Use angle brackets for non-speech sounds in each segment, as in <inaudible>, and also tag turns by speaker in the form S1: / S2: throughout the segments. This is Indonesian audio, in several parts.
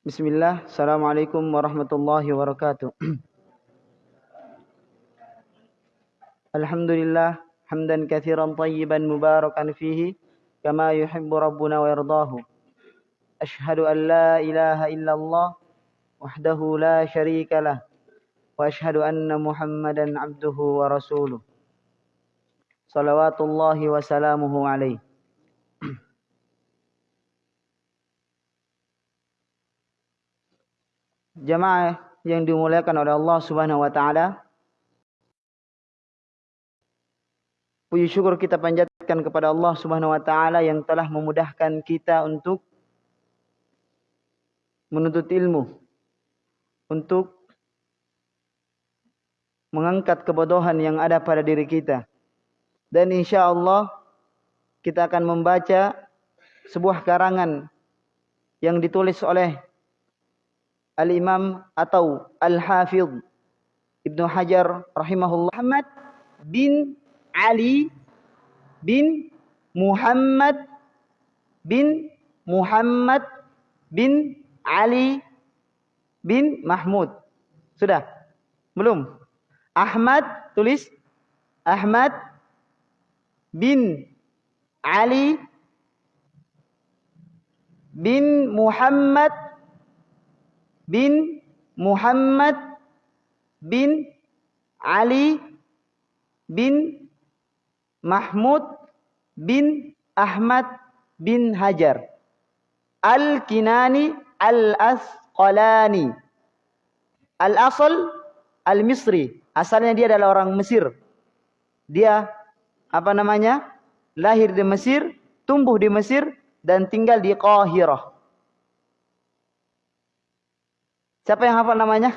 S1: Bismillah, Assalamualaikum warahmatullahi wabarakatuh. Alhamdulillah, hamdan kathiran tayyiban mubarakan fihi, kama yuhibbu rabbuna wa yardahu. Ashhadu an la ilaha illallah, wahdahu la sharika lah, wa ashhadu anna muhammadan abduhu wa rasuluh. Salawatullahi wa salamuhu alaihi. Jamaah yang dimuliakan oleh Allah Subhanahu wa taala. Puji syukur kita panjatkan kepada Allah Subhanahu wa taala yang telah memudahkan kita untuk menuntut ilmu, untuk mengangkat kebodohan yang ada pada diri kita. Dan insya Allah kita akan membaca sebuah karangan yang ditulis oleh Al-Imam atau Al-Hafidh Ibnu Hajar rahimahullah Muhammad bin Ali bin Muhammad bin Muhammad bin Ali bin Mahmud. Sudah? Belum? Ahmad tulis Ahmad bin Ali bin Muhammad bin Muhammad bin Ali bin Mahmud bin Ahmad bin Hajar. Al-Kinani Al-Asqalani. Al-Asal Al-Misri. Asalnya dia adalah orang Mesir. Dia apa namanya lahir di Mesir tumbuh di Mesir dan tinggal di Qahirah Siapa yang hafal namanya?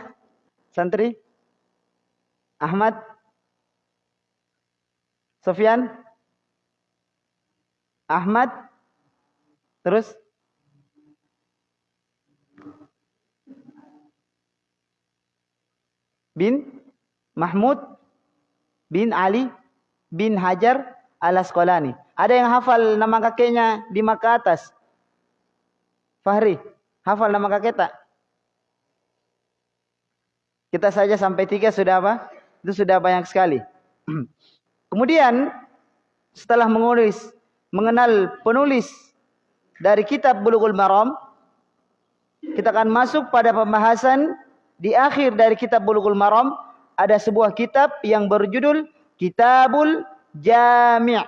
S1: Santri? Ahmad? Sofyan? Ahmad? Terus? Bin? Mahmud? Bin Ali? Bin Hajar? Al-Asqalani. Ada yang hafal nama kakeknya di ke atas? Fahri, hafal nama kakek tak? Kita saja sampai tiga sudah apa? Itu sudah banyak sekali. <clears throat> Kemudian setelah menulis, mengenal penulis dari kitab Bulughul Maram, kita akan masuk pada pembahasan di akhir dari kitab Bulughul Maram ada sebuah kitab yang berjudul Kitabul Jami'.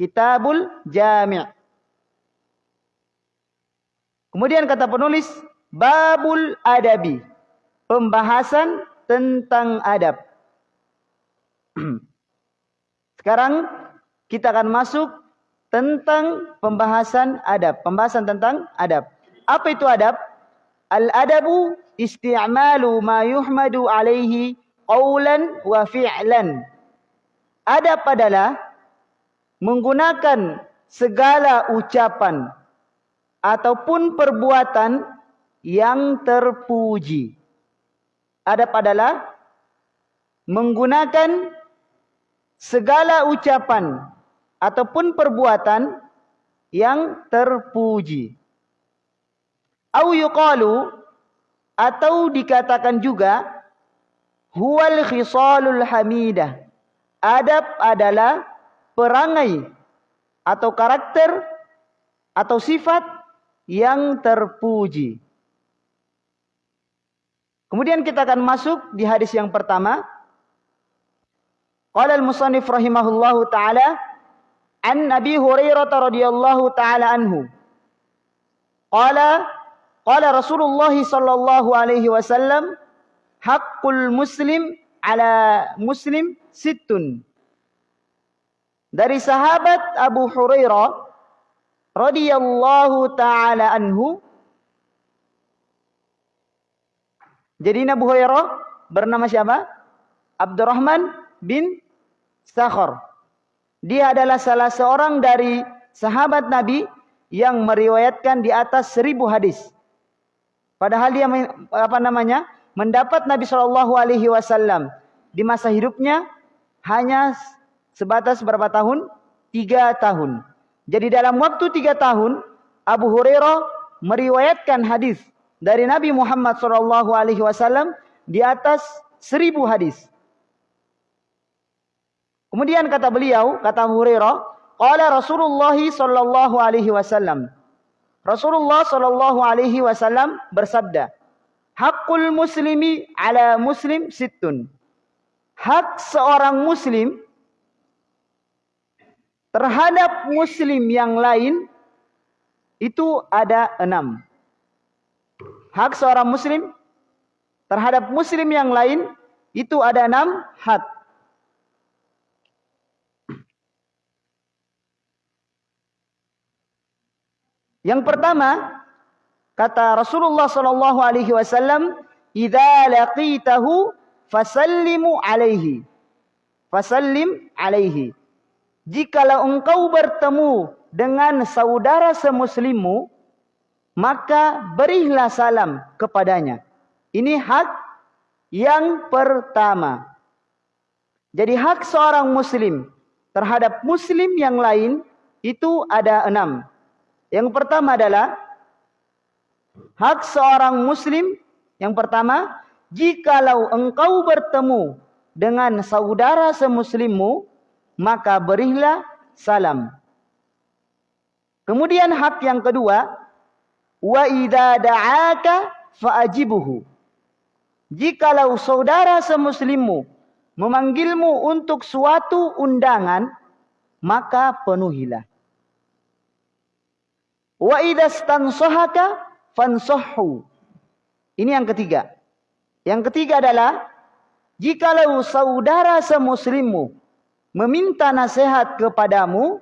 S1: Kitabul Jami'. Kemudian kata penulis Babul Adabi pembahasan tentang adab. <clears throat> Sekarang kita akan masuk tentang pembahasan adab, pembahasan tentang adab. Apa itu adab? Al-adabu isti'malu ma yuhmadu alaihi qawlan wa fi'lan. Adab adalah menggunakan segala ucapan ataupun perbuatan yang terpuji adab adalah menggunakan segala ucapan ataupun perbuatan yang terpuji. Au yuqalu atau dikatakan juga huwal khisalul hamidah. Adab adalah perangai atau karakter atau sifat yang terpuji. Kemudian kita akan masuk di hadis yang pertama. Qala al-musannif rahimahullahu taala an Nabi Hurairah radhiyallahu taala anhu. Qala qala Rasulullah sallallahu alaihi wasallam haqqul muslim ala muslim sittun. Dari sahabat Abu Hurairah radhiyallahu taala anhu Jadi Abu Hurairah bernama siapa? Abdurrahman bin Sakhar. Dia adalah salah seorang dari sahabat Nabi yang meriwayatkan di atas seribu hadis. Padahal dia apa namanya mendapat Nabi Shallallahu Alaihi Wasallam di masa hidupnya hanya sebatas berapa tahun? Tiga tahun. Jadi dalam waktu tiga tahun Abu Hurairah meriwayatkan hadis dari Nabi Muhammad sallallahu alaihi wasallam di atas seribu hadis. Kemudian kata beliau, kata Hurairah, qala Rasulullah sallallahu alaihi wasallam. Rasulullah sallallahu alaihi wasallam bersabda, "Hakul muslimi ala muslim sittun." Hak seorang muslim terhadap muslim yang lain itu ada enam. Hak seorang muslim terhadap muslim yang lain itu ada enam hak. Yang pertama, kata Rasulullah sallallahu alaihi wasallam, "Idza laqitahu fasallimu alaihi." Fasallim alaihi. Jikalau engkau bertemu dengan saudara semuslimmu, maka berilah salam kepadanya. Ini hak yang pertama. Jadi hak seorang muslim terhadap muslim yang lain itu ada enam. Yang pertama adalah hak seorang muslim yang pertama, jikalau engkau bertemu dengan saudara semuslimmu, maka berilah salam. Kemudian hak yang kedua, wa idza da'aka fa'ajibuhu. Jikalau saudara semuslimmu memanggilmu untuk suatu undangan, maka penuhilah. Wa idza fansahhu. Ini yang ketiga. Yang ketiga adalah jikalau saudara semuslimmu meminta nasihat kepadamu,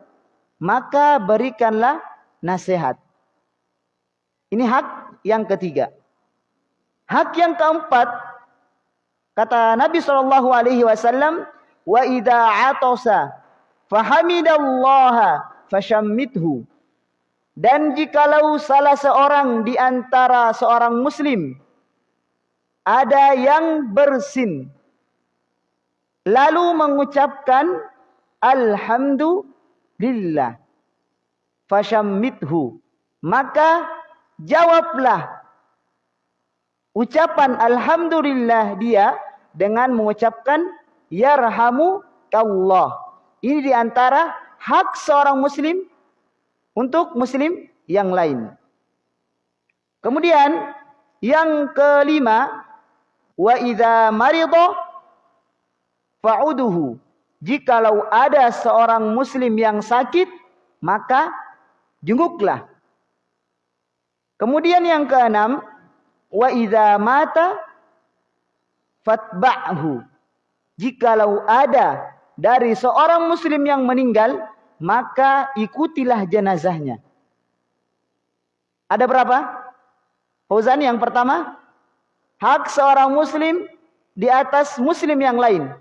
S1: maka berikanlah nasihat. Ini hak yang ketiga. Hak yang keempat, kata Nabi Shallallahu Alaihi Wasallam, wa ida atosa fahamidallaha fashammithu. Dan jikalau salah seorang di antara seorang muslim ada yang bersin lalu mengucapkan alhamdulillah fashammithu maka jawablah ucapan alhamdulillah dia dengan mengucapkan yarhamu Allah ini di antara hak seorang muslim untuk muslim yang lain kemudian yang kelima wa idza marida fa'uduhu. Jikalau ada seorang muslim yang sakit, maka jenguklah. Kemudian yang keenam, wa idza mata fatba'hu. Jikalau ada dari seorang muslim yang meninggal, maka ikutilah jenazahnya. Ada berapa? Fauzan yang pertama, hak seorang muslim di atas muslim yang lain.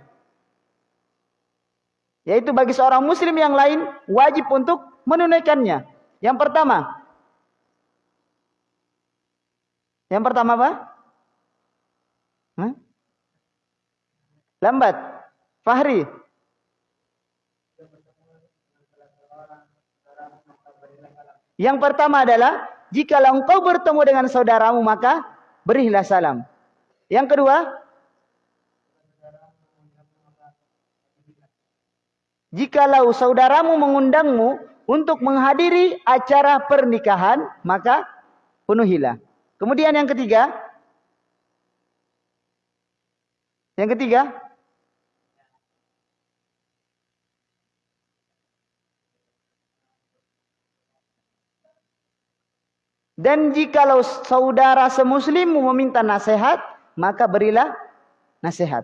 S1: Yaitu bagi seorang muslim yang lain wajib untuk menunaikannya. Yang pertama. Yang pertama apa? Hah? Lambat. Fahri. Yang pertama adalah jika engkau bertemu dengan saudaramu maka berilah salam. Yang kedua, Jikalau saudaramu mengundangmu untuk menghadiri acara pernikahan, maka penuhilah. Kemudian yang ketiga, yang ketiga, dan jikalau saudara semuslimmu meminta nasihat, maka berilah nasihat.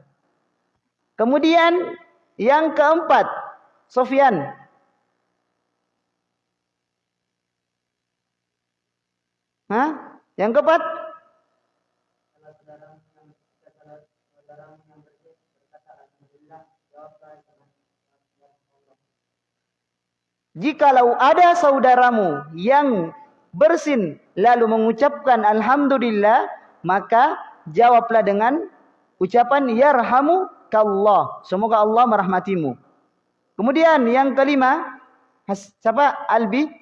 S1: Kemudian yang keempat, Sofyan. Hah? Yang keempat? Jikalau ada saudaramu yang bersin lalu mengucapkan alhamdulillah, maka jawablah dengan ucapan yarhamu kallah. Semoga Allah merahmatimu. Kemudian yang kelima, siapa? Albi.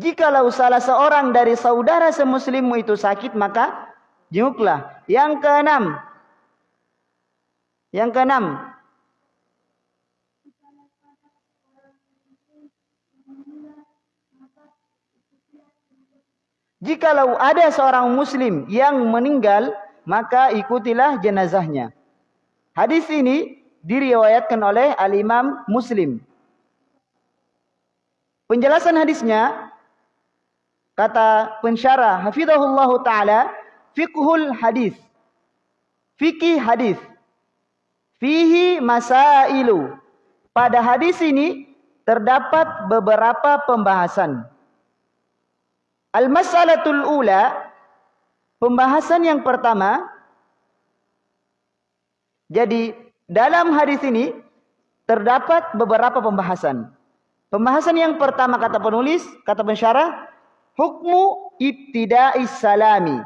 S1: Jikalau salah seorang dari saudara semuslimmu itu sakit, maka jenguklah. Yang keenam. Yang keenam. Jikalau ada seorang muslim yang meninggal, maka ikutilah jenazahnya. Hadis ini diriwayatkan oleh Al-Imam Muslim. Penjelasan hadisnya kata pensyarah hafizahullah taala fiqhul hadis. Fikih hadis. Fihi masailu. Pada hadis ini terdapat beberapa pembahasan. Al masalatul ula pembahasan yang pertama jadi dalam hadis ini terdapat beberapa pembahasan pembahasan yang pertama kata penulis kata pensyarah Hukmu ibtida'is salami.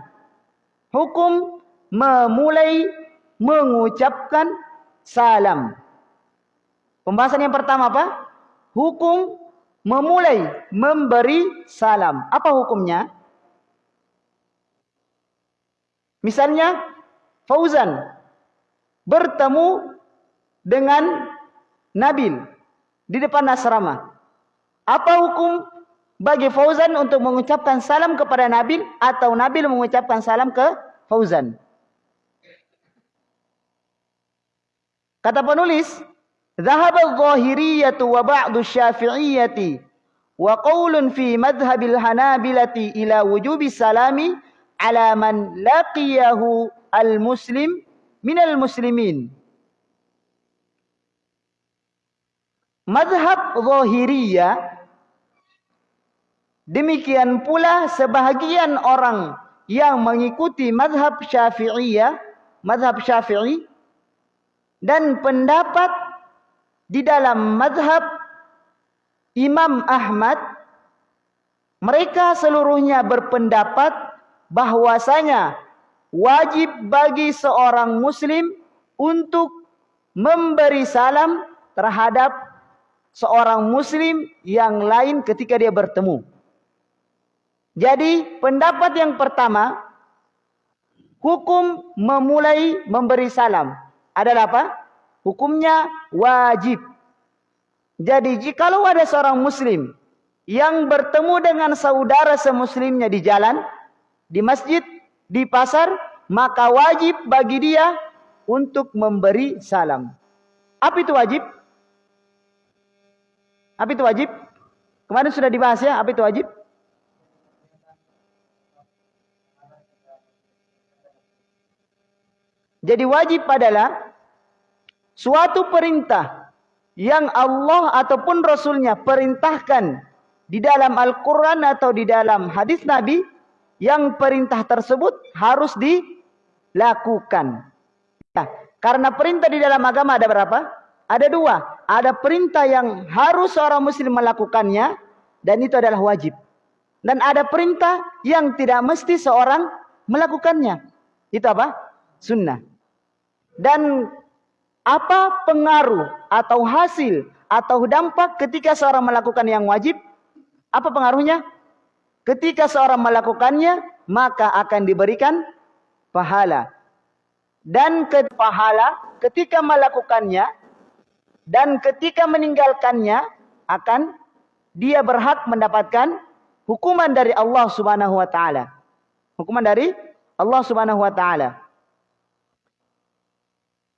S1: Hukum memulai mengucapkan salam. Pembahasan yang pertama apa? Hukum memulai memberi salam. Apa hukumnya? Misalnya Fauzan bertemu dengan Nabil di depan asrama. Apa hukum bagi Fauzan untuk mengucapkan salam kepada Nabil atau Nabil mengucapkan salam ke Fauzan. Kata penulis, "Dhahaba adh-dhahiriyyah wa ba'du asy-syafi'iyyah wa qaulun fi madhhabil hanabilati ila wujubi salami ala man laqiyahu al-muslim minal muslimin." Madhab zahiriyah Demikian pula sebahagian orang yang mengikuti madhab syafi'iyah, madhab syafi'i, dan pendapat di dalam madhab Imam Ahmad, mereka seluruhnya berpendapat bahwasanya wajib bagi seorang muslim untuk memberi salam terhadap seorang muslim yang lain ketika dia bertemu. Jadi pendapat yang pertama hukum memulai memberi salam adalah apa? Hukumnya wajib. Jadi jikalau ada seorang muslim yang bertemu dengan saudara semuslimnya di jalan, di masjid, di pasar, maka wajib bagi dia untuk memberi salam. Apa itu wajib? Apa itu wajib? Kemarin sudah dibahas ya, apa itu wajib? Jadi wajib adalah suatu perintah yang Allah ataupun Rasulnya perintahkan di dalam Al-Quran atau di dalam hadis Nabi yang perintah tersebut harus dilakukan. Ya, karena perintah di dalam agama ada berapa? Ada dua. Ada perintah yang harus seorang muslim melakukannya dan itu adalah wajib. Dan ada perintah yang tidak mesti seorang melakukannya. Itu apa? Sunnah. Dan apa pengaruh atau hasil atau dampak ketika seorang melakukan yang wajib? Apa pengaruhnya? Ketika seorang melakukannya, maka akan diberikan pahala. Dan ke pahala ketika melakukannya dan ketika meninggalkannya akan dia berhak mendapatkan hukuman dari Allah Subhanahu wa taala. Hukuman dari Allah Subhanahu wa taala.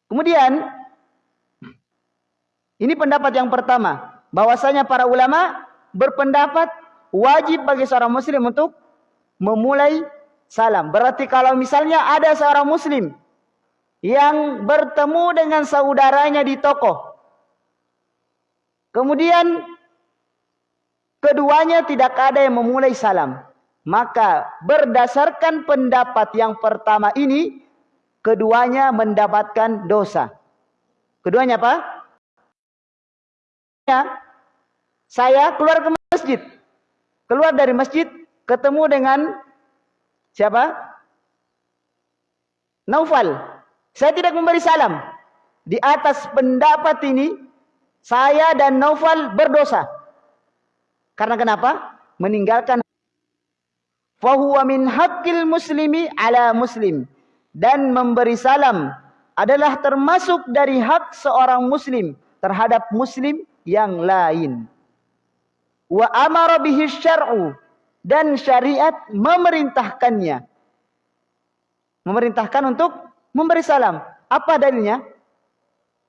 S1: Kemudian ini pendapat yang pertama, bahwasanya para ulama berpendapat wajib bagi seorang muslim untuk memulai salam. Berarti kalau misalnya ada seorang muslim yang bertemu dengan saudaranya di toko. Kemudian keduanya tidak ada yang memulai salam. Maka berdasarkan pendapat yang pertama ini keduanya mendapatkan dosa. Keduanya apa? Ya, saya keluar ke masjid. Keluar dari masjid, ketemu dengan siapa? Naufal. Saya tidak memberi salam. Di atas pendapat ini, saya dan Naufal berdosa. Karena kenapa? meninggalkan fahuwa min haqqil muslimi ala muslim dan memberi salam adalah termasuk dari hak seorang muslim terhadap muslim yang lain. Wa amara bihi syar'u dan syariat memerintahkannya. Memerintahkan untuk memberi salam. Apa dalilnya?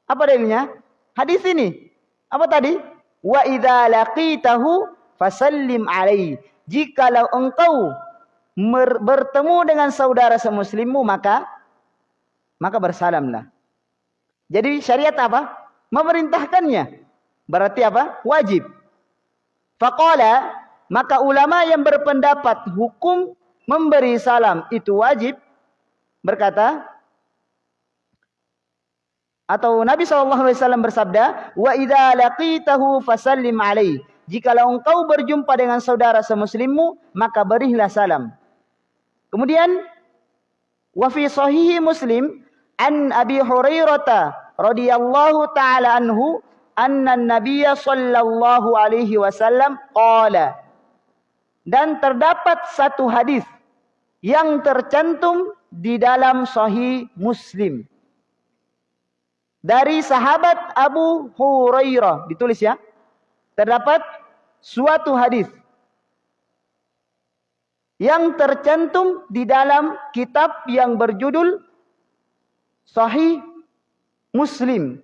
S1: Apa dalilnya? Hadis ini. Apa tadi? Wa idza laqitahu fasallim alaihi. Jikalau engkau bertemu dengan saudara semuslimmu maka maka bersalamlah. Jadi syariat apa? Memerintahkannya. Berarti apa? Wajib. Faqala maka ulama yang berpendapat hukum memberi salam itu wajib berkata atau Nabi SAW bersabda, Wa idza laqitahu fasallim alaih. Jikalau engkau berjumpa dengan saudara semuslimmu, maka berilah salam. Kemudian, wa fi sahihi Muslim an Abi Hurairah radhiyallahu taala anhu anna Nabiy sallallahu alaihi wasallam qala. Dan terdapat satu hadis yang tercantum di dalam sahih Muslim. Dari sahabat Abu Hurairah ditulis ya. Terdapat suatu hadis yang tercantum di dalam kitab yang berjudul Sahih Muslim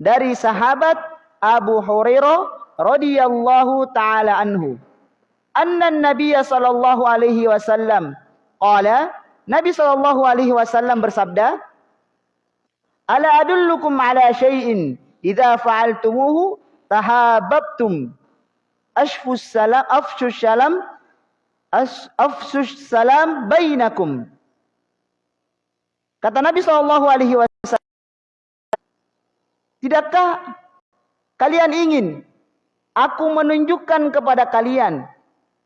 S1: dari sahabat Abu Hurairah radhiyallahu taala anhu anna Nabi sallallahu alaihi wasallam qala Nabi sallallahu alaihi wasallam bersabda Ala adullukum ala syai'in idza fa'altumuhu tahabbtum. Ashfus salam afshus salam afshus salam bainakum. Kata Nabi sallallahu alaihi wasallam Tidakkah kalian ingin aku menunjukkan kepada kalian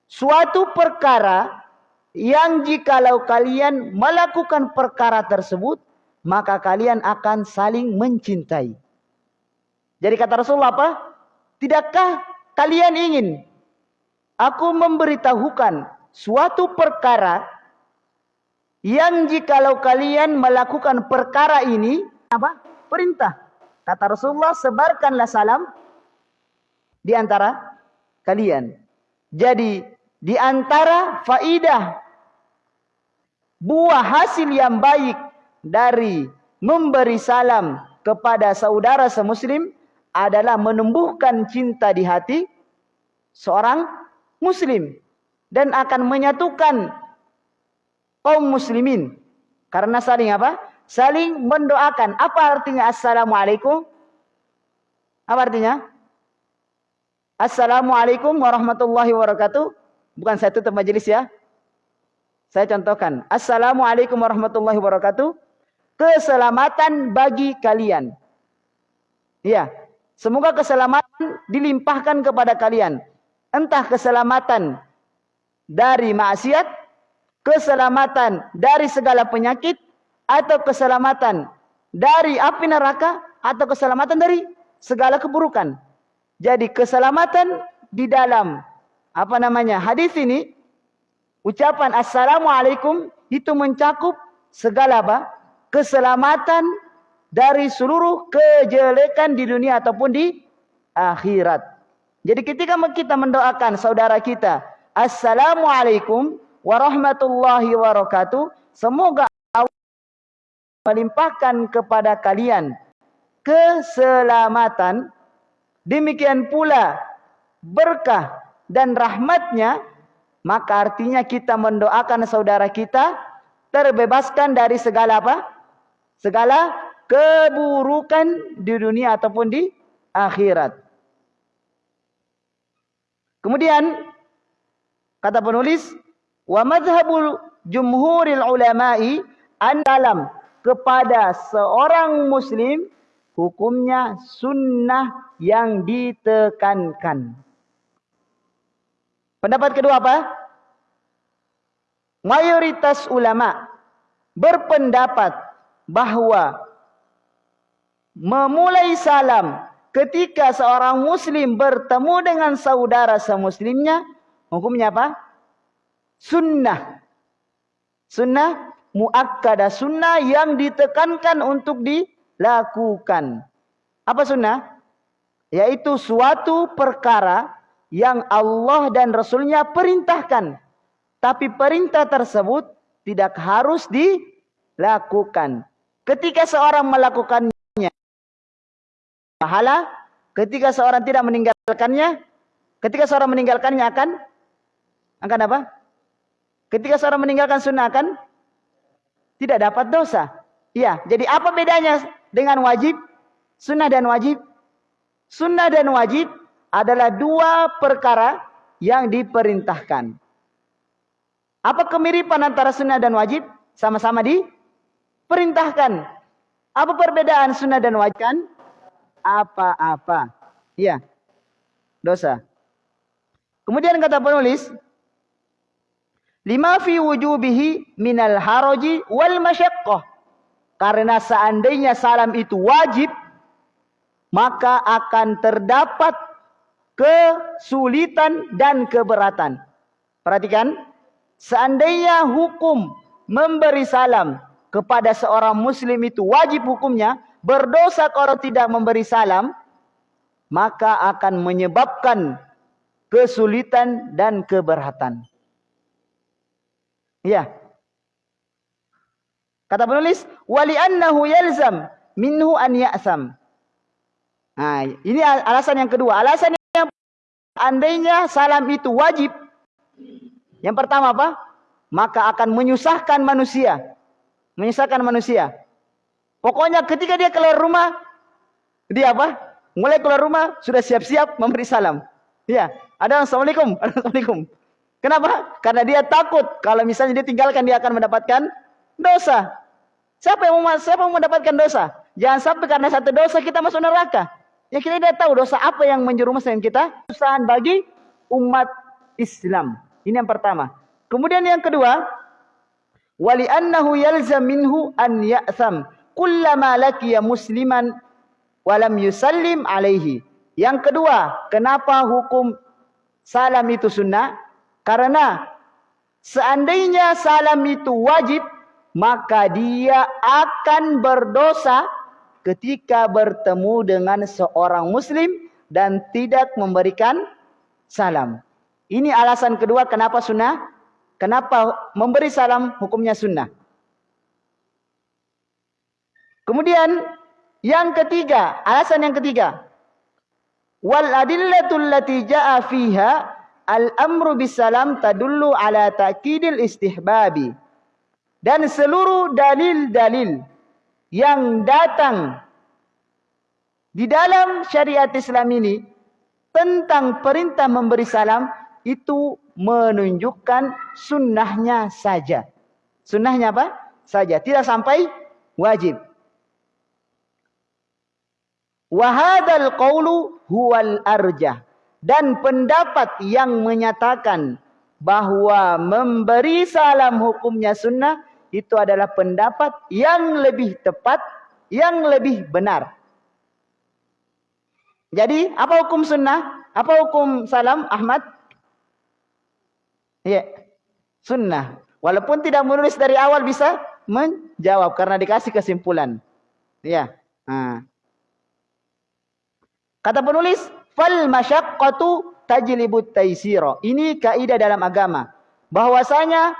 S1: suatu perkara yang jikalau kalian melakukan perkara tersebut maka kalian akan saling mencintai. Jadi kata Rasulullah apa? Tidakkah kalian ingin aku memberitahukan suatu perkara yang jikalau kalian melakukan perkara ini apa? Perintah. Kata Rasulullah sebarkanlah salam di antara kalian. Jadi di antara faidah buah hasil yang baik dari memberi salam kepada saudara semuslim adalah menumbuhkan cinta di hati seorang muslim dan akan menyatukan kaum muslimin karena saling apa? Saling mendoakan. Apa artinya assalamualaikum? Apa artinya? Assalamualaikum warahmatullahi wabarakatuh. Bukan saya tutup majelis ya. Saya contohkan. Assalamualaikum warahmatullahi wabarakatuh keselamatan bagi kalian. Ya, semoga keselamatan dilimpahkan kepada kalian. Entah keselamatan dari maksiat, keselamatan dari segala penyakit, atau keselamatan dari api neraka, atau keselamatan dari segala keburukan. Jadi keselamatan di dalam apa namanya hadis ini, ucapan assalamualaikum itu mencakup segala apa? keselamatan dari seluruh kejelekan di dunia ataupun di akhirat. Jadi ketika kita mendoakan saudara kita, Assalamualaikum warahmatullahi wabarakatuh. Semoga Allah melimpahkan kepada kalian keselamatan. Demikian pula berkah dan rahmatnya. Maka artinya kita mendoakan saudara kita terbebaskan dari segala apa? segala keburukan di dunia ataupun di akhirat. Kemudian kata penulis wa madhhabul jumhuril ulama'i an dalam kepada seorang muslim hukumnya sunnah yang ditekankan. Pendapat kedua apa? Mayoritas ulama berpendapat bahwa memulai salam ketika seorang muslim bertemu dengan saudara semuslimnya Hukumnya apa? Sunnah. Sunnah muakkadah sunnah yang ditekankan untuk dilakukan. Apa sunnah? Yaitu suatu perkara yang Allah dan Rasulnya perintahkan. Tapi perintah tersebut tidak harus dilakukan. Ketika seorang melakukannya, pahala. Ketika seorang tidak meninggalkannya, ketika seorang meninggalkannya akan akan apa? Ketika seorang meninggalkan sunnah akan tidak dapat dosa. Iya, jadi apa bedanya dengan wajib? Sunnah dan wajib. Sunnah dan wajib adalah dua perkara yang diperintahkan. Apa kemiripan antara sunnah dan wajib? Sama-sama diperintahkan. Apa perbedaan sunnah dan wajib? Kan? Apa-apa. Iya. Dosa. Kemudian kata penulis, lima fi wujubihi minal haraji wal masyaqqah. Karena seandainya salam itu wajib, maka akan terdapat kesulitan dan keberatan. Perhatikan, seandainya hukum memberi salam kepada seorang muslim itu wajib hukumnya, berdosa kalau tidak memberi salam, maka akan menyebabkan kesulitan dan keberatan. Iya. Kata penulis, wali annahu yalzam minhu an ya'sam. Nah, ini alasan yang kedua. Alasan yang andainya salam itu wajib. Yang pertama apa? Maka akan menyusahkan manusia. Menyusahkan manusia. Pokoknya ketika dia keluar rumah, dia apa? Mulai keluar rumah, sudah siap-siap memberi salam. Iya. Ada Assalamualaikum. <laughs> Assalamualaikum. Kenapa? Karena dia takut kalau misalnya dia tinggalkan dia akan mendapatkan dosa. Siapa yang mau siapa yang mendapatkan dosa? Jangan sampai karena satu dosa kita masuk neraka. Ya kita tidak tahu dosa apa yang menjerumuskan kita. Usahaan bagi umat Islam. Ini yang pertama. Kemudian yang kedua, wali annahu yalzam minhu an ya'tham kullama laqiya musliman walam yusallim alaihi. Yang kedua, kenapa hukum salam itu sunnah? Karena seandainya salam itu wajib, maka dia akan berdosa ketika bertemu dengan seorang muslim dan tidak memberikan salam. Ini alasan kedua kenapa sunnah. Kenapa memberi salam hukumnya sunnah. Kemudian yang ketiga, alasan yang ketiga. Wal adillatul lati ja'a fiha al-amru bisalam tadullu ala ta'kidil istihbabi. Dan seluruh dalil-dalil yang datang di dalam syariat Islam ini tentang perintah memberi salam itu menunjukkan sunnahnya saja. Sunnahnya apa? Saja. Tidak sampai wajib. Wahadal qawlu huwal arjah. Dan pendapat yang menyatakan bahwa memberi salam hukumnya sunnah itu adalah pendapat yang lebih tepat, yang lebih benar. Jadi apa hukum sunnah? Apa hukum salam Ahmad? Iya, sunnah. Walaupun tidak menulis dari awal bisa menjawab karena dikasih kesimpulan. Iya. Nah. Kata penulis, fal masyaqqatu tajlibut taisira. Ini kaidah dalam agama. Bahwasanya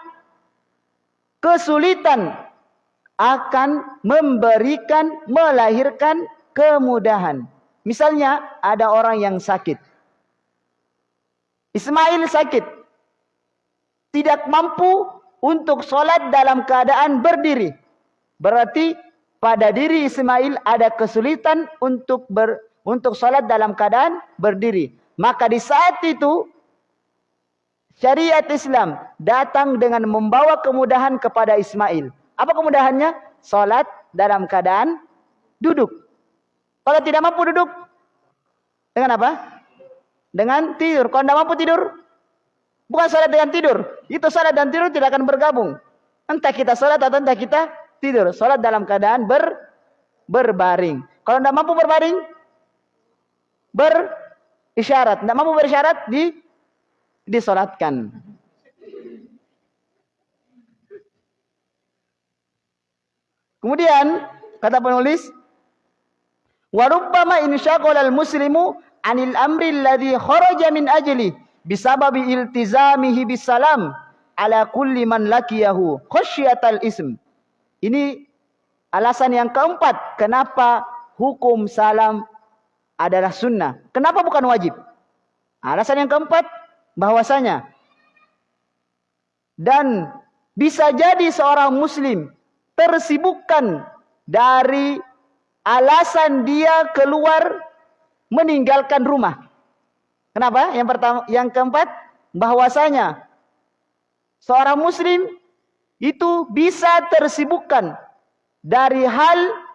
S1: kesulitan akan memberikan melahirkan kemudahan. Misalnya ada orang yang sakit. Ismail sakit. Tidak mampu untuk sholat dalam keadaan berdiri. Berarti pada diri Ismail ada kesulitan untuk ber, untuk sholat dalam keadaan berdiri. Maka di saat itu syariat Islam datang dengan membawa kemudahan kepada Ismail. Apa kemudahannya? Sholat dalam keadaan duduk. Kalau tidak mampu duduk, dengan apa? Dengan tidur. Kalau tidak mampu tidur, bukan sholat dengan tidur. Itu sholat dan tidur tidak akan bergabung. Entah kita sholat atau entah kita tidur. Sholat dalam keadaan ber, berbaring. Kalau tidak mampu berbaring, berisyarat. Tidak mampu berisyarat di disolatkan. Kemudian kata penulis, "Warubbama insyaqala al-muslimu 'anil amri alladhi kharaja min ajli bisababi iltizamihi bisalam ala kulli man lakiyahu khasyatal ism." Ini alasan yang keempat kenapa hukum salam adalah sunnah. Kenapa bukan wajib? Alasan yang keempat bahwasanya dan bisa jadi seorang muslim tersibukkan dari alasan dia keluar meninggalkan rumah. Kenapa? Yang pertama, yang keempat, bahwasanya seorang muslim itu bisa tersibukkan dari hal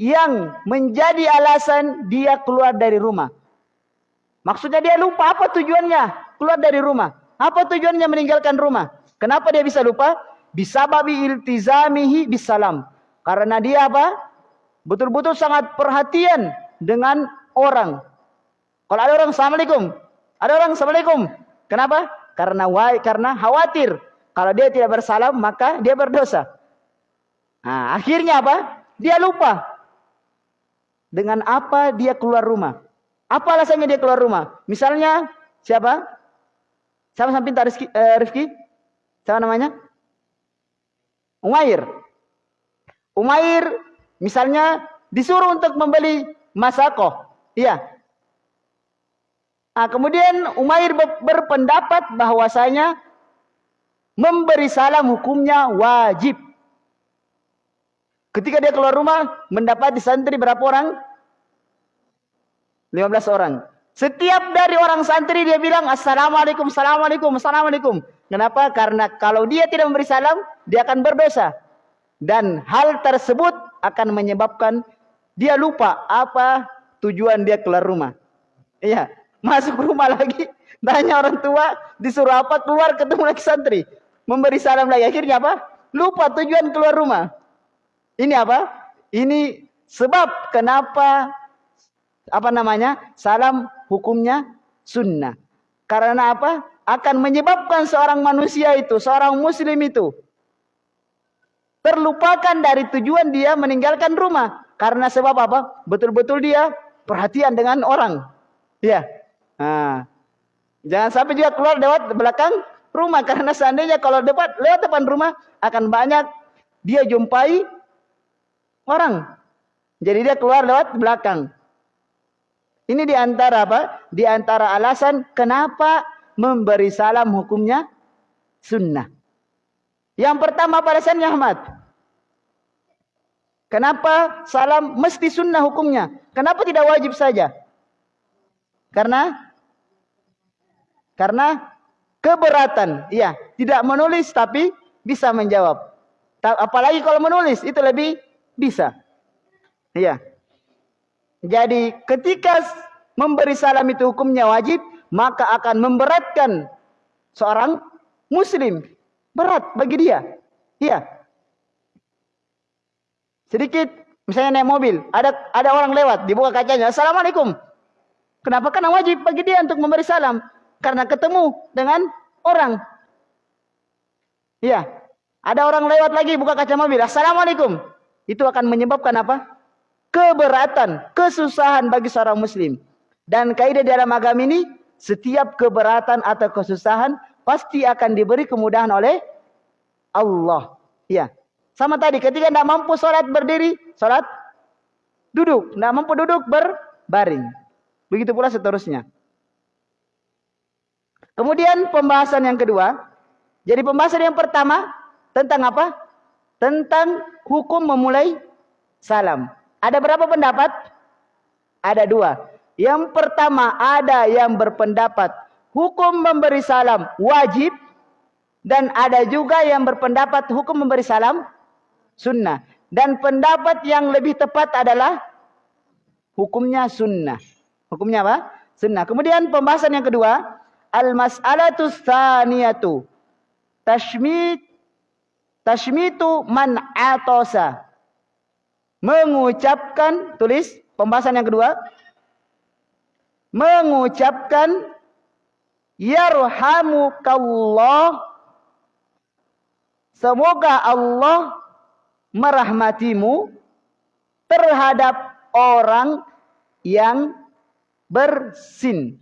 S1: yang menjadi alasan dia keluar dari rumah. Maksudnya dia lupa apa tujuannya keluar dari rumah. Apa tujuannya meninggalkan rumah? Kenapa dia bisa lupa? bisababi iltizamihi bisalam. Karena dia apa? Betul-betul sangat perhatian dengan orang. Kalau ada orang Assalamualaikum. Ada orang Assalamualaikum. Kenapa? Karena karena khawatir. Kalau dia tidak bersalam maka dia berdosa. Nah, akhirnya apa? Dia lupa. Dengan apa dia keluar rumah? Apa alasannya dia keluar rumah? Misalnya siapa? Siapa samping Rifki? Eh, Rifki? Siapa namanya? Umair. Umair misalnya disuruh untuk membeli masako. Iya. Nah, kemudian Umair berpendapat bahwasanya memberi salam hukumnya wajib. Ketika dia keluar rumah, mendapat di santri berapa orang? 15 orang. Setiap dari orang santri dia bilang Assalamualaikum, Assalamualaikum, Assalamualaikum. Kenapa? Karena kalau dia tidak memberi salam, dia akan berdosa. Dan hal tersebut akan menyebabkan dia lupa apa tujuan dia keluar rumah. Iya, masuk rumah lagi, tanya orang tua, disuruh apa, keluar ketemu lagi santri. Memberi salam lagi, akhirnya apa? Lupa tujuan keluar rumah. Ini apa? Ini sebab kenapa apa namanya? Salam hukumnya sunnah. Karena apa? Akan menyebabkan seorang manusia itu, seorang muslim itu terlupakan dari tujuan dia meninggalkan rumah. Karena sebab apa? Betul-betul dia perhatian dengan orang. Ya. Nah. Jangan sampai dia keluar lewat belakang rumah karena seandainya kalau depan lewat depan rumah akan banyak dia jumpai orang. Jadi dia keluar lewat belakang. Ini di antara apa? Di antara alasan kenapa memberi salam hukumnya sunnah. Yang pertama pada alasannya Ahmad. Kenapa salam mesti sunnah hukumnya? Kenapa tidak wajib saja? Karena karena keberatan. Iya, tidak menulis tapi bisa menjawab. Apalagi kalau menulis itu lebih bisa. Iya. Jadi ketika memberi salam itu hukumnya wajib, maka akan memberatkan seorang muslim. Berat bagi dia. Iya. Sedikit misalnya naik mobil, ada ada orang lewat, dibuka kacanya, "Assalamualaikum." Kenapa? Karena wajib bagi dia untuk memberi salam karena ketemu dengan orang. Iya. Ada orang lewat lagi buka kaca mobil, "Assalamualaikum." Itu akan menyebabkan apa? keberatan, kesusahan bagi seorang muslim. Dan kaidah dalam agama ini, setiap keberatan atau kesusahan pasti akan diberi kemudahan oleh Allah. Ya. Sama tadi ketika tidak mampu sholat berdiri, sholat duduk. Tidak mampu duduk berbaring. Begitu pula seterusnya. Kemudian pembahasan yang kedua. Jadi pembahasan yang pertama tentang apa? Tentang hukum memulai salam. Ada berapa pendapat? Ada dua. Yang pertama ada yang berpendapat hukum memberi salam wajib dan ada juga yang berpendapat hukum memberi salam sunnah. Dan pendapat yang lebih tepat adalah hukumnya sunnah. Hukumnya apa? Sunnah. Kemudian pembahasan yang kedua, al-mas'alatu tsaniyatu. Tashmit tashmitu man atosa. Mengucapkan tulis pembahasan yang kedua. Mengucapkan yarhamukallah. Semoga Allah merahmatimu terhadap orang yang bersin.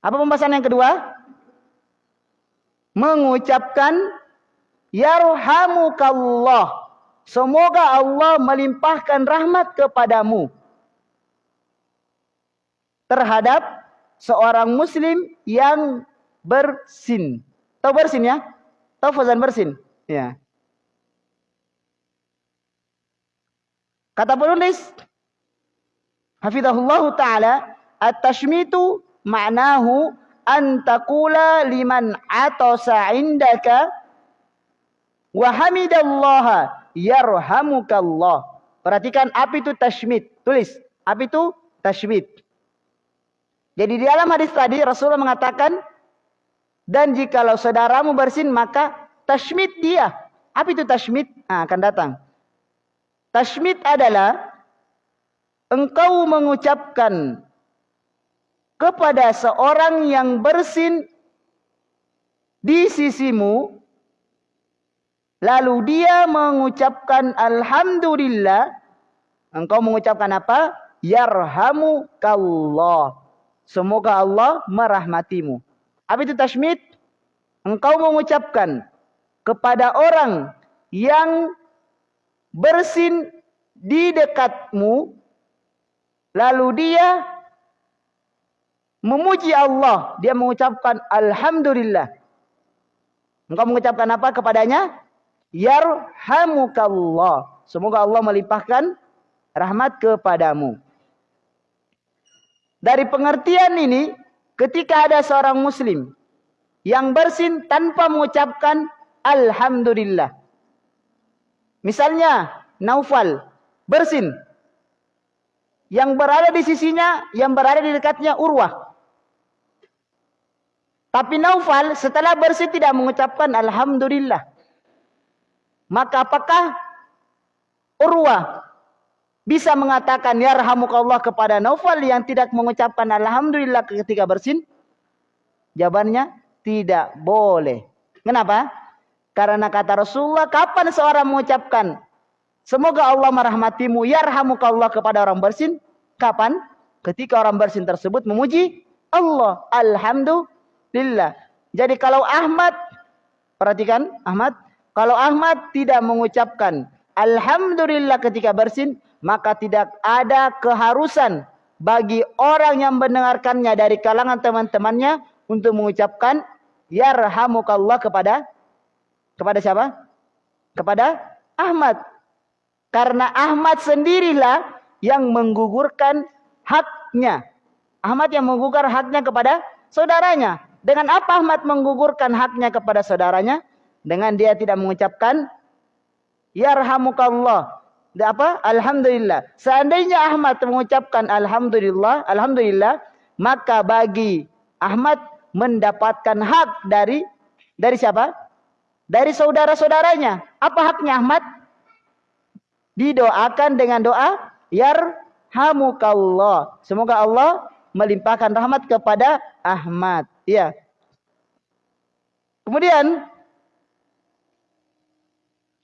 S1: Apa pembahasan yang kedua? Mengucapkan Yarhamukallah. Semoga Allah melimpahkan rahmat kepadamu. Terhadap seorang muslim yang bersin. Tahu bersin ya? Tahu fazan bersin? Ya. Kata penulis Hafizahullah taala at-tashmitu ma'nahu an taqula liman atasa indaka wa hamidallaha yarhamukallah. Perhatikan apa itu tashmit. Tulis, apa itu tashmit. Jadi di dalam hadis tadi Rasulullah mengatakan dan jikalau saudaramu bersin maka tashmit dia. Apa itu tashmit? Nah, akan datang. Tashmid adalah engkau mengucapkan kepada seorang yang bersin di sisimu lalu dia mengucapkan alhamdulillah. Engkau mengucapkan apa? Yarhamukallah. Semoga Allah merahmatimu. Apa itu engkau mengucapkan kepada orang yang bersin di dekatmu lalu dia memuji Allah. Dia mengucapkan alhamdulillah. Engkau mengucapkan apa kepadanya? Yarhamukallah. Semoga Allah melimpahkan rahmat kepadamu. Dari pengertian ini ketika ada seorang muslim yang bersin tanpa mengucapkan alhamdulillah. Misalnya Naufal bersin. Yang berada di sisinya, yang berada di dekatnya Urwah. Tapi Naufal setelah bersin tidak mengucapkan Alhamdulillah. Maka apakah Urwah bisa mengatakan ya Allah kepada Naufal yang tidak mengucapkan Alhamdulillah ketika bersin? Jawabannya tidak boleh. Kenapa? Karena kata Rasulullah, kapan seorang mengucapkan semoga Allah merahmatimu, yarhamukallah kepada orang bersin? Kapan? Ketika orang bersin tersebut memuji Allah. Alhamdulillah. Jadi kalau Ahmad, perhatikan Ahmad, kalau Ahmad tidak mengucapkan Alhamdulillah ketika bersin, maka tidak ada keharusan bagi orang yang mendengarkannya dari kalangan teman-temannya untuk mengucapkan yarhamukallah kepada kepada siapa? Kepada Ahmad. Karena Ahmad sendirilah yang menggugurkan haknya. Ahmad yang menggugurkan haknya kepada saudaranya. Dengan apa Ahmad menggugurkan haknya kepada saudaranya? Dengan dia tidak mengucapkan Yarhamukallah. Apa? Alhamdulillah. Seandainya Ahmad mengucapkan Alhamdulillah, Alhamdulillah, maka bagi Ahmad mendapatkan hak dari dari siapa? dari saudara-saudaranya. Apa haknya Ahmad? Didoakan dengan doa yarhamukallah. Semoga Allah melimpahkan rahmat kepada Ahmad. Iya. Kemudian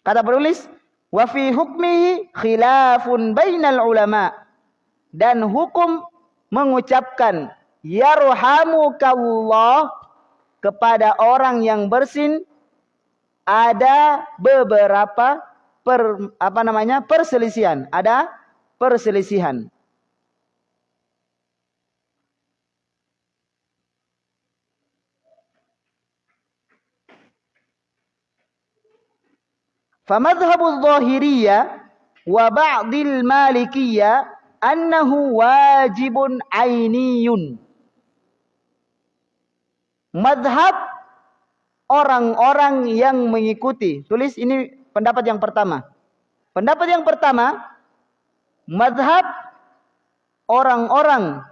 S1: kata penulis wa fi hukmihi khilafun bainal ulama dan hukum mengucapkan yarhamukallah kepada orang yang bersin ada beberapa per, apa namanya perselisihan, ada perselisihan. Famadhhabu dhahiriyah wa ba'dil malikiyah annahu wajibun. Madhab orang-orang yang mengikuti. Tulis ini pendapat yang pertama. Pendapat yang pertama, madhab orang-orang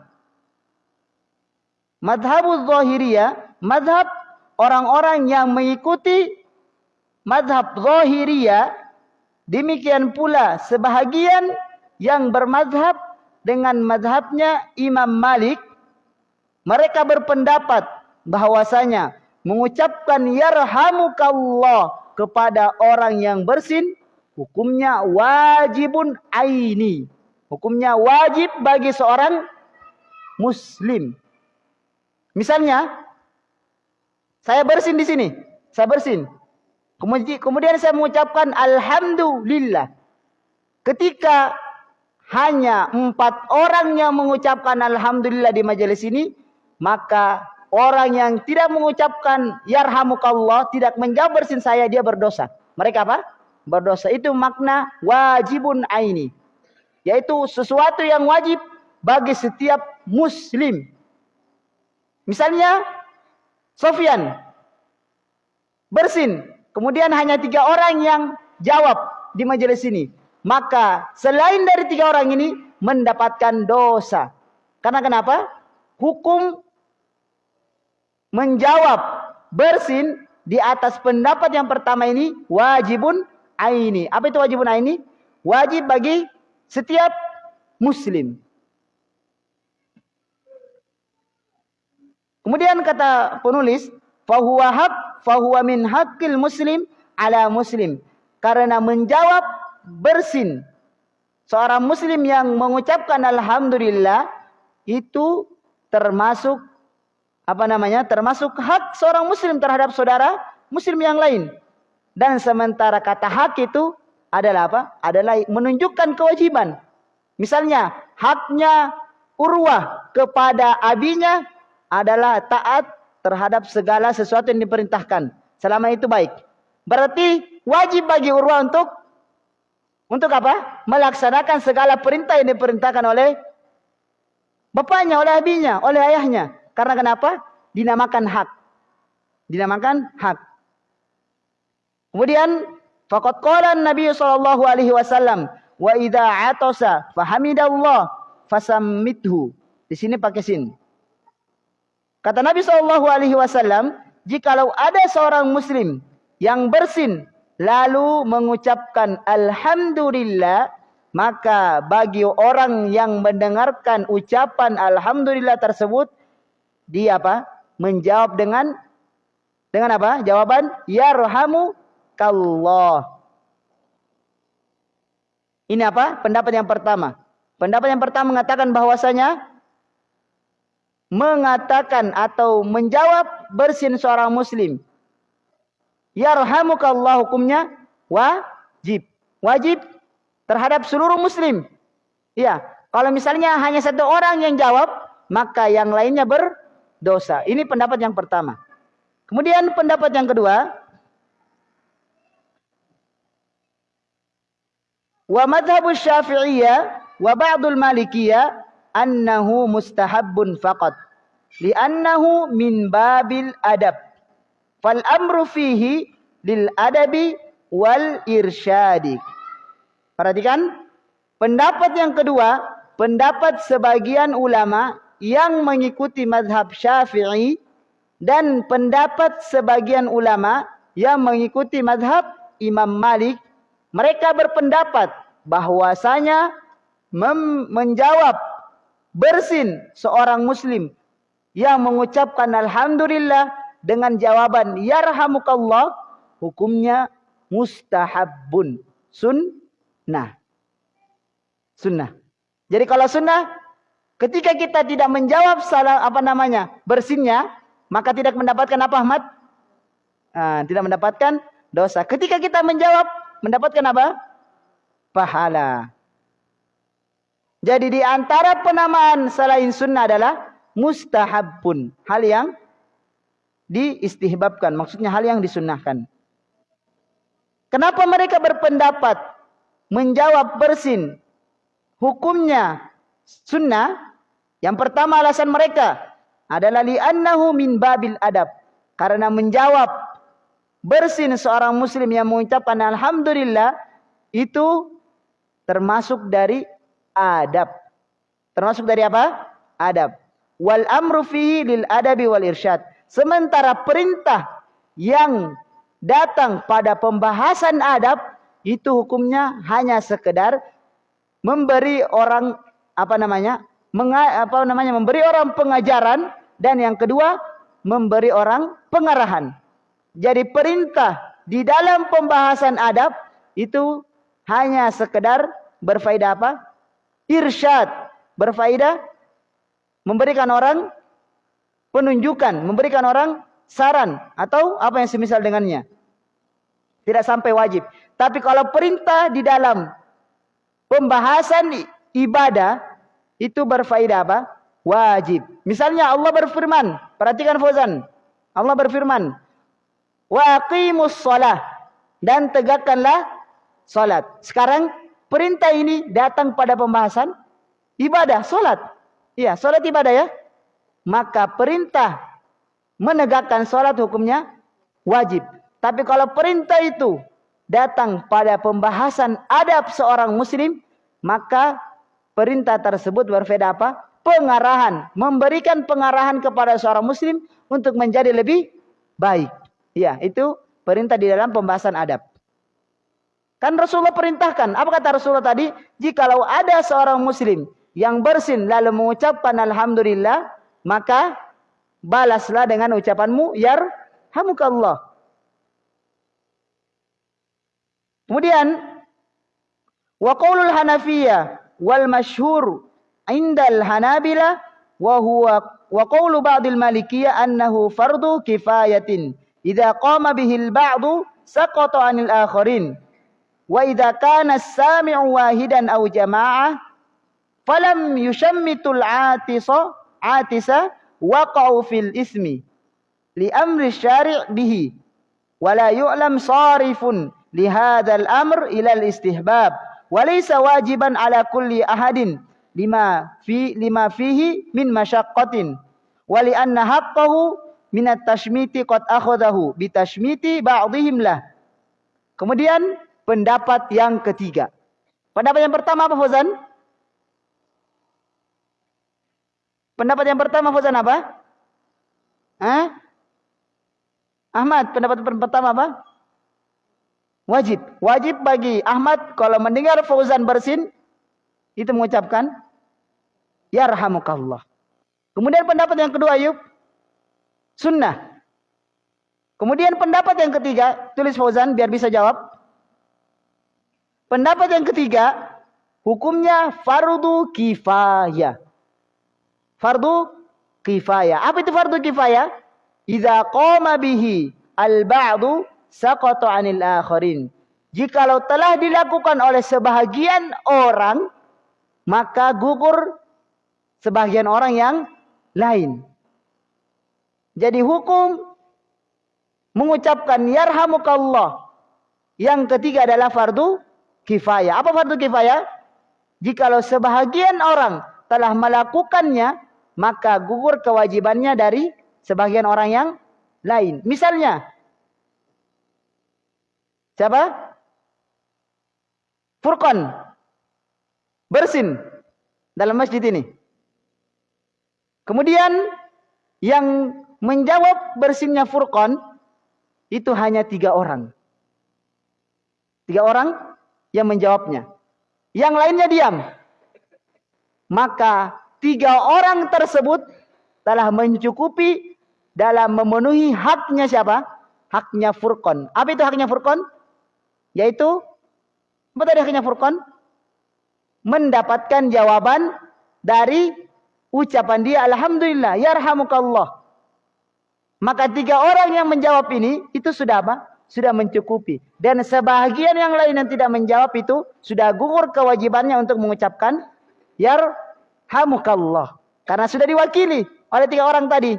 S1: madhabul zahiriyah, madhab orang-orang yang mengikuti madhab zahiriyah, demikian pula sebahagian yang bermadhab dengan madhabnya Imam Malik. Mereka berpendapat bahwasanya mengucapkan yarhamukallah kepada orang yang bersin hukumnya wajibun aini. Hukumnya wajib bagi seorang muslim. Misalnya saya bersin di sini, saya bersin. Kemudian saya mengucapkan alhamdulillah. Ketika hanya empat orang yang mengucapkan alhamdulillah di majelis ini, maka orang yang tidak mengucapkan yarhamukallah tidak menjawab bersin saya dia berdosa. Mereka apa? Berdosa. Itu makna wajibun aini. Yaitu sesuatu yang wajib bagi setiap muslim. Misalnya Sofyan bersin, kemudian hanya tiga orang yang jawab di majelis ini maka selain dari tiga orang ini mendapatkan dosa. Karena kenapa? Hukum menjawab bersin di atas pendapat yang pertama ini wajibun aini. Apa itu wajibun aini? Wajib bagi setiap muslim. Kemudian kata penulis, fahuwa hak, fahuwa min hakil muslim ala muslim. Karena menjawab bersin seorang muslim yang mengucapkan alhamdulillah itu termasuk apa namanya? termasuk hak seorang muslim terhadap saudara muslim yang lain. Dan sementara kata hak itu adalah apa? Adalah menunjukkan kewajiban. Misalnya, haknya Urwah kepada abinya adalah taat terhadap segala sesuatu yang diperintahkan. Selama itu baik. Berarti wajib bagi Urwah untuk untuk apa? Melaksanakan segala perintah yang diperintahkan oleh bapaknya, oleh abinya, oleh ayahnya. Karena kenapa? Dinamakan hak. Dinamakan hak. Kemudian faqad qala Nabi sallallahu alaihi wasallam wa idza atasa fahamidallah fasammithu. Di sini pakai sin. Kata Nabi sallallahu alaihi wasallam, jikalau ada seorang muslim yang bersin lalu mengucapkan alhamdulillah maka bagi orang yang mendengarkan ucapan alhamdulillah tersebut dia apa? Menjawab dengan dengan apa? Jawaban yarhamu kallah ini apa? Pendapat yang pertama. Pendapat yang pertama mengatakan bahwasanya mengatakan atau menjawab bersin seorang muslim yarhamukallah hukumnya wajib. Wajib terhadap seluruh muslim. Iya, kalau misalnya hanya satu orang yang jawab, maka yang lainnya berdosa. Ini pendapat yang pertama. Kemudian pendapat yang kedua, wa madhabu syafi'iyah wa ba'dul malikiyah annahu mustahabbun faqat li'annahu min babil adab Fal amru fihi lil adabi wal irsyadi. Perhatikan pendapat yang kedua, pendapat sebagian ulama yang mengikuti mazhab Syafi'i dan pendapat sebagian ulama yang mengikuti mazhab Imam Malik, mereka berpendapat bahwasanya menjawab bersin seorang muslim yang mengucapkan alhamdulillah dengan jawaban yarhamukallah hukumnya mustahabun sunnah. Sunnah. Jadi kalau sunnah ketika kita tidak menjawab salah apa namanya bersinnya maka tidak mendapatkan apa Ahmad? Nah, tidak mendapatkan dosa. Ketika kita menjawab mendapatkan apa? Pahala jadi di antara penamaan selain sunnah adalah mustahabun hal yang diistihbabkan. Maksudnya hal yang disunnahkan. Kenapa mereka berpendapat menjawab bersin hukumnya sunnah? Yang pertama alasan mereka adalah li'annahu min babil adab. Karena menjawab bersin seorang muslim yang mengucapkan alhamdulillah itu termasuk dari adab. Termasuk dari apa? Adab. Wal amru fihi lil adabi wal irsyad. Sementara perintah yang datang pada pembahasan adab itu hukumnya hanya sekedar memberi orang apa namanya? Menga, apa namanya? memberi orang pengajaran dan yang kedua memberi orang pengarahan. Jadi perintah di dalam pembahasan adab itu hanya sekedar berfaedah apa? Irsyad, berfaedah memberikan orang penunjukan, memberikan orang saran atau apa yang semisal dengannya. Tidak sampai wajib. Tapi kalau perintah di dalam pembahasan ibadah itu berfaedah apa? Wajib. Misalnya Allah berfirman, perhatikan Fauzan. Allah berfirman, "Waqimus shalah" dan tegakkanlah salat. Sekarang perintah ini datang pada pembahasan ibadah, salat. Iya, salat ibadah ya. Maka perintah menegakkan salat hukumnya wajib. Tapi kalau perintah itu datang pada pembahasan adab seorang muslim, maka perintah tersebut berbeda apa? Pengarahan, memberikan pengarahan kepada seorang muslim untuk menjadi lebih baik. Ya, itu perintah di dalam pembahasan adab. Kan Rasulullah perintahkan, apa kata Rasulullah tadi? Jikalau ada seorang muslim yang bersin lalu mengucapkan alhamdulillah, maka balaslah dengan ucapanmu yarhamukallah. Kemudian wa qaulul hanafiyah wal masyhur indal hanabila wa huwa wa qaulu ba'dil malikiyah annahu fardu kifayatin idza qama bihil ba'du saqata 'anil akharin وإذا كان السامع واحدا أو جماعة فلم يشمت العاتص عاتس وقعوا في الإثم لأمر الشارع به ولا يعلم صارف لهذا الأمر إلى الاستحباب وليس واجبا على كل أحد لما, في لما فيه من مشقة ولأن حقه من التشميت قد أخذه بتشميت بعضهم له. Kemudian pendapat yang ketiga pendapat yang pertama apa Fauzan Pendapat yang pertama Fauzan apa? Hah? Ahmad, pendapat pertama apa? Wajib. Wajib bagi Ahmad kalau mendengar Fauzan bersin itu mengucapkan yarhamukallah. Kemudian pendapat yang kedua Ayub sunnah. Kemudian pendapat yang ketiga, tulis Fauzan biar bisa jawab. Pendapat yang ketiga, hukumnya fardu kifayah fardu kifayah. Apa itu fardu kifayah? Idza qama bihi al-ba'du saqata 'anil akharin. Jikalau telah dilakukan oleh sebahagian orang, maka gugur sebagian orang yang lain. Jadi hukum mengucapkan yarhamukallah. Yang ketiga adalah fardu kifayah. Apa fardu kifayah? Jikalau sebahagian orang telah melakukannya, maka gugur kewajibannya dari sebagian orang yang lain. Misalnya, siapa? Furqan bersin dalam masjid ini. Kemudian yang menjawab bersinnya Furqan itu hanya tiga orang. Tiga orang yang menjawabnya. Yang lainnya diam. Maka tiga orang tersebut telah mencukupi dalam memenuhi haknya siapa? Haknya Furqan. Apa itu haknya Furqan? Yaitu apa tadi haknya Furqan? Mendapatkan jawaban dari ucapan dia Alhamdulillah, yarhamukallah. Maka tiga orang yang menjawab ini itu sudah apa? Sudah mencukupi. Dan sebahagian yang lain yang tidak menjawab itu sudah gugur kewajibannya untuk mengucapkan yar Hamukallah. Karena sudah diwakili oleh tiga orang tadi.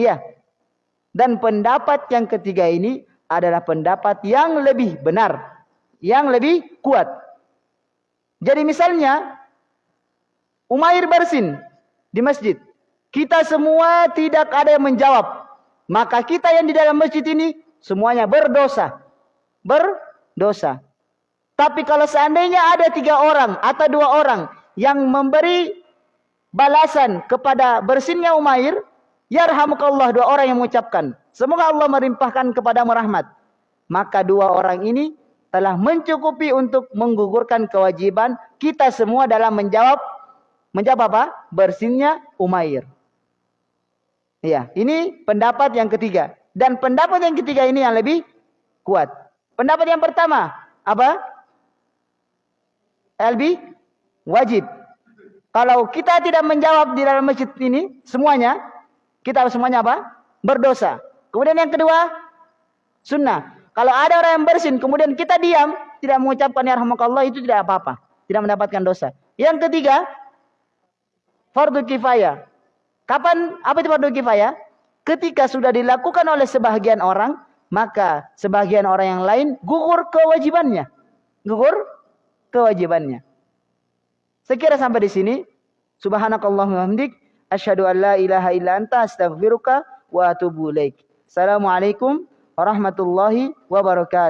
S1: Iya. Dan pendapat yang ketiga ini adalah pendapat yang lebih benar. Yang lebih kuat. Jadi misalnya. Umair bersin di masjid. Kita semua tidak ada yang menjawab. Maka kita yang di dalam masjid ini semuanya berdosa. Berdosa. Tapi kalau seandainya ada tiga orang atau dua orang yang memberi balasan kepada bersinnya Umair, yarhamukallah dua orang yang mengucapkan. Semoga Allah merimpahkan kepada rahmat. Maka dua orang ini telah mencukupi untuk menggugurkan kewajiban kita semua dalam menjawab menjawab apa? Bersinnya Umair. Iya, ini pendapat yang ketiga. Dan pendapat yang ketiga ini yang lebih kuat. Pendapat yang pertama, apa? LB wajib. Kalau kita tidak menjawab di dalam masjid ini semuanya, kita semuanya apa? Berdosa. Kemudian yang kedua, sunnah. Kalau ada orang yang bersin, kemudian kita diam, tidak mengucapkan ya rahmakallah, itu tidak apa-apa. Tidak mendapatkan dosa. Yang ketiga, fardu kifayah. Kapan apa itu fardu kifayah? Ketika sudah dilakukan oleh sebagian orang, maka sebagian orang yang lain gugur kewajibannya. Gugur kewajibannya. Sekira sampai di sini. Subhanakallahumma hamdik asyhadu an la ilaha illa anta astaghfiruka wa atubu ilaik. Assalamualaikum warahmatullahi wabarakatuh.